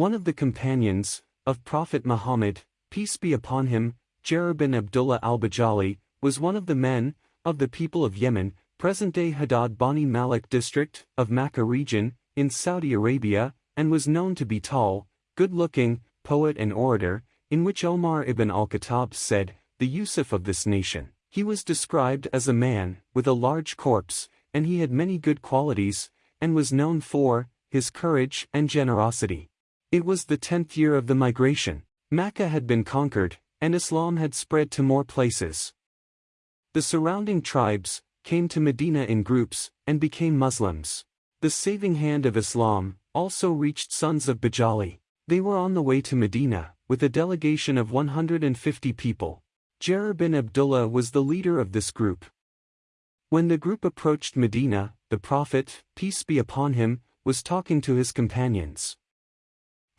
One of the companions, of Prophet Muhammad, peace be upon him, Jarir bin Abdullah al-Bajali, was one of the men, of the people of Yemen, present-day Hadad Bani Malik district, of Makkah region, in Saudi Arabia, and was known to be tall, good-looking, poet and orator, in which Omar ibn al-Khattab said, the Yusuf of this nation. He was described as a man, with a large corpse, and he had many good qualities, and was known for, his courage and generosity. It was the tenth year of the migration. Mecca had been conquered, and Islam had spread to more places. The surrounding tribes came to Medina in groups and became Muslims. The saving hand of Islam also reached sons of Bajali. They were on the way to Medina, with a delegation of 150 people. Jarir bin Abdullah was the leader of this group. When the group approached Medina, the Prophet, peace be upon him, was talking to his companions.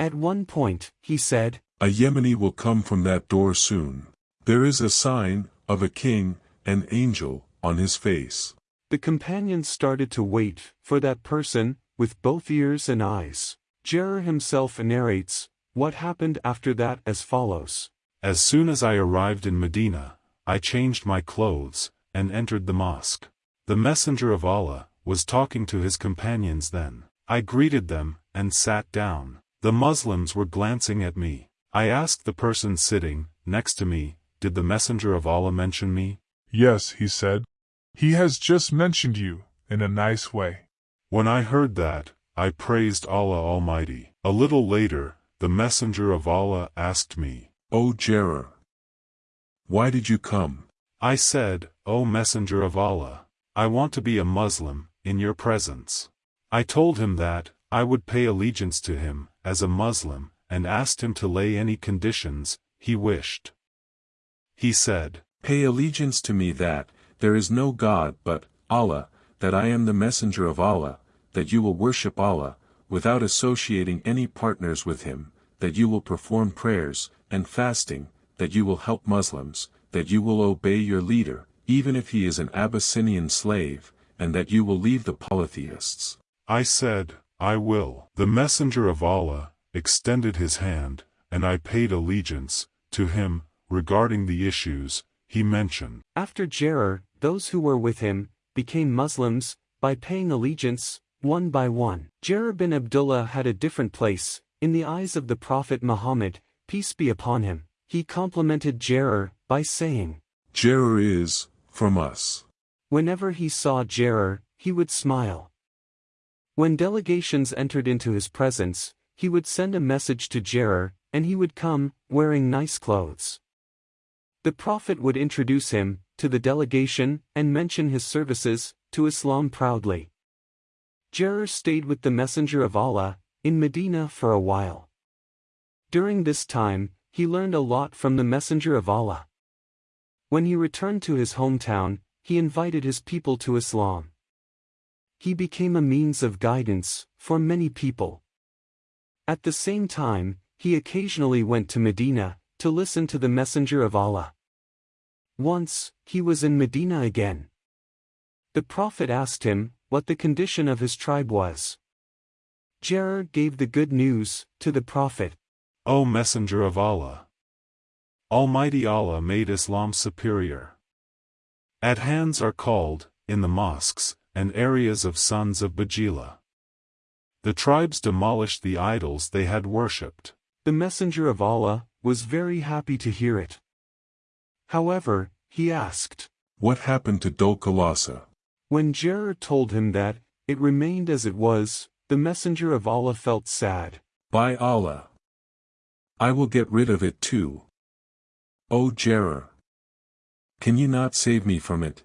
At one point, he said, A Yemeni will come from that door soon. There is a sign, of a king, an angel, on his face. The companions started to wait for that person, with both ears and eyes. Jarir himself narrates, what happened after that as follows. As soon as I arrived in Medina, I changed my clothes, and entered the mosque. The Messenger of Allah, was talking to his companions then. I greeted them, and sat down. The Muslims were glancing at me. I asked the person sitting, next to me, did the Messenger of Allah mention me? Yes, he said. He has just mentioned you, in a nice way. When I heard that, I praised Allah Almighty. A little later, the Messenger of Allah asked me, O Jarir, why did you come? I said, O Messenger of Allah, I want to be a Muslim, in your presence. I told him that, I would pay allegiance to him, as a Muslim, and asked him to lay any conditions, he wished. He said, Pay allegiance to me that, there is no God but, Allah, that I am the messenger of Allah, that you will worship Allah, without associating any partners with him, that you will perform prayers, and fasting, that you will help Muslims, that you will obey your leader, even if he is an Abyssinian slave, and that you will leave the polytheists. I said, I will. The messenger of Allah, extended his hand, and I paid allegiance, to him, regarding the issues, he mentioned. After Jarir, those who were with him, became Muslims, by paying allegiance, one by one. Jarir bin Abdullah had a different place, in the eyes of the Prophet Muhammad, peace be upon him. He complimented Jarir, by saying, Jarir is, from us. Whenever he saw Jarir, he would smile. When delegations entered into his presence, he would send a message to Jarir, and he would come, wearing nice clothes. The Prophet would introduce him, to the delegation, and mention his services, to Islam proudly. Jarir stayed with the Messenger of Allah, in Medina for a while. During this time, he learned a lot from the Messenger of Allah. When he returned to his hometown, he invited his people to Islam. He became a means of guidance, for many people. At the same time, he occasionally went to Medina, to listen to the Messenger of Allah. Once, he was in Medina again. The Prophet asked him, what the condition of his tribe was. Jarir gave the good news, to the Prophet. O Messenger of Allah! Almighty Allah made Islam superior. Adhans are called, in the mosques, and areas of sons of Bajila. The tribes demolished the idols they had worshipped. The Messenger of Allah, was very happy to hear it. However, he asked, What happened to Dol-Khalasa? When Jarir told him that, it remained as it was, the Messenger of Allah felt sad. By Allah! I will get rid of it too. O Jarir! Can you not save me from it?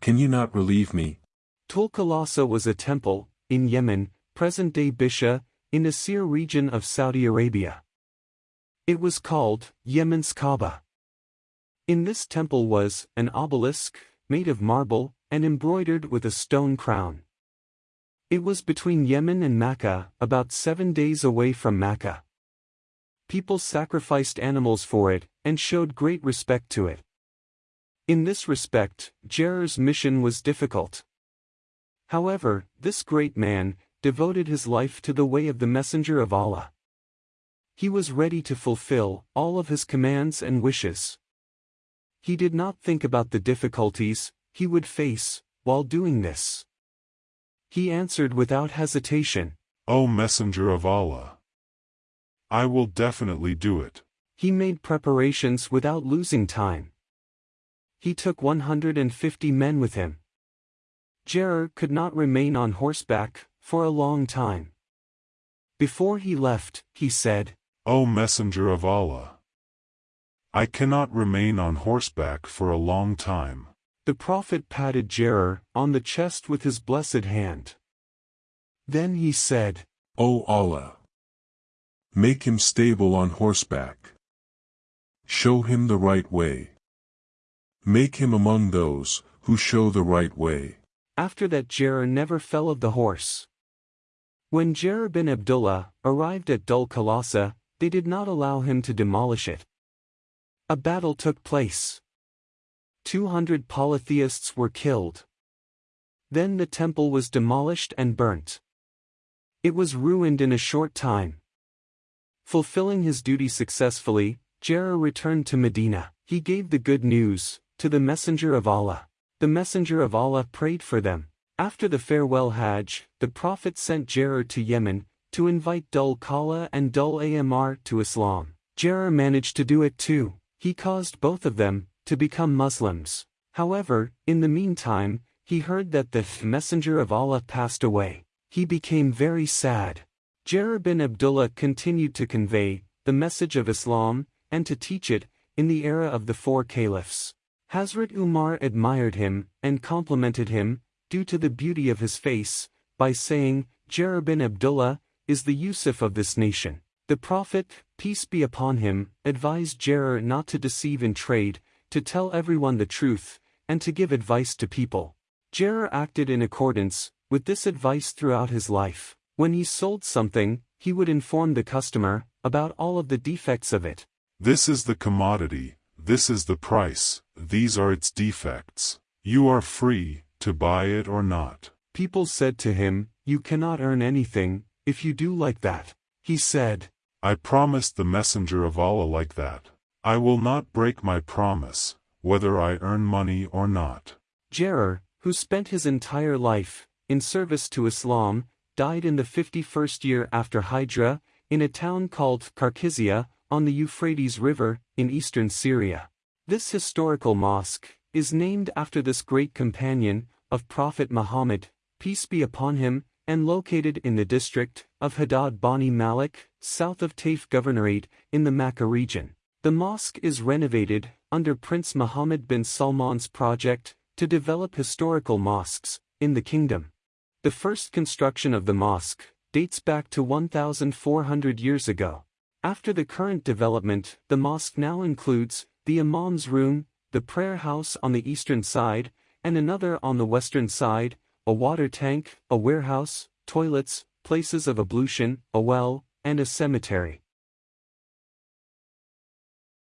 Can you not relieve me? Dol-Khalasa was a temple, in Yemen, present-day Bisha, in the Asir region of Saudi Arabia. It was called, Yemen's Kaaba. In this temple was, an obelisk, made of marble, and embroidered with a stone crown. It was between Yemen and Mecca, about seven days away from Mecca. People sacrificed animals for it, and showed great respect to it. In this respect, Jarir's mission was difficult. However, this great man, devoted his life to the way of the Messenger of Allah. He was ready to fulfill all of his commands and wishes. He did not think about the difficulties he would face while doing this. He answered without hesitation, O Messenger of Allah! I will definitely do it. He made preparations without losing time. He took 150 men with him. Jarir could not remain on horseback for a long time. Before he left, he said, O Messenger of Allah! I cannot remain on horseback for a long time. The Prophet patted Jarir on the chest with his blessed hand. Then he said, O Allah! Make him stable on horseback. Show him the right way. Make him among those who show the right way. After that Jarir never fell of the horse. When Jarir bin Abdullah arrived at Dul Kalasa, they did not allow him to demolish it. A battle took place. 200 polytheists were killed. Then the temple was demolished and burnt. It was ruined in a short time. Fulfilling his duty successfully, Jarir returned to Medina. He gave the good news to the Messenger of Allah. The Messenger of Allah prayed for them. After the farewell Hajj, the Prophet sent Jarir to Yemen, to invite Dul Kala and Dul Amr to Islam. Jarir managed to do it too. He caused both of them to become Muslims. However, in the meantime, he heard that the Messenger of Allah passed away. He became very sad. Jarir bin Abdullah continued to convey the message of Islam and to teach it in the era of the four caliphs. Hazrat Umar admired him and complimented him, due to the beauty of his face, by saying, Jarir bin Abdullah is the Yusuf of this nation. The Prophet, peace be upon him, advised Jarir not to deceive in trade, to tell everyone the truth, and to give advice to people. Jarir acted in accordance with this advice throughout his life. When he sold something, he would inform the customer about all of the defects of it. This is the commodity, this is the price, these are its defects. You are free, to buy it or not. People said to him, You cannot earn anything, if you do like that. He said, I promised the messenger of Allah like that. I will not break my promise, whether I earn money or not. Jarir, who spent his entire life in service to Islam, died in the 51st year after Hijrah, in a town called Karkizia, on the Euphrates River, in eastern Syria. This historical mosque is named after this great companion of Prophet Muhammad, peace be upon him, and located in the district of Hadad Bani Malik, south of Taif Governorate, in the Makkah region. The mosque is renovated under Prince Muhammad bin Salman's project to develop historical mosques in the kingdom. The first construction of the mosque dates back to 1,400 years ago. After the current development, the mosque now includes the imam's room, the prayer house on the eastern side, and another on the western side, a water tank, a warehouse, toilets, places of ablution, a well, and a cemetery.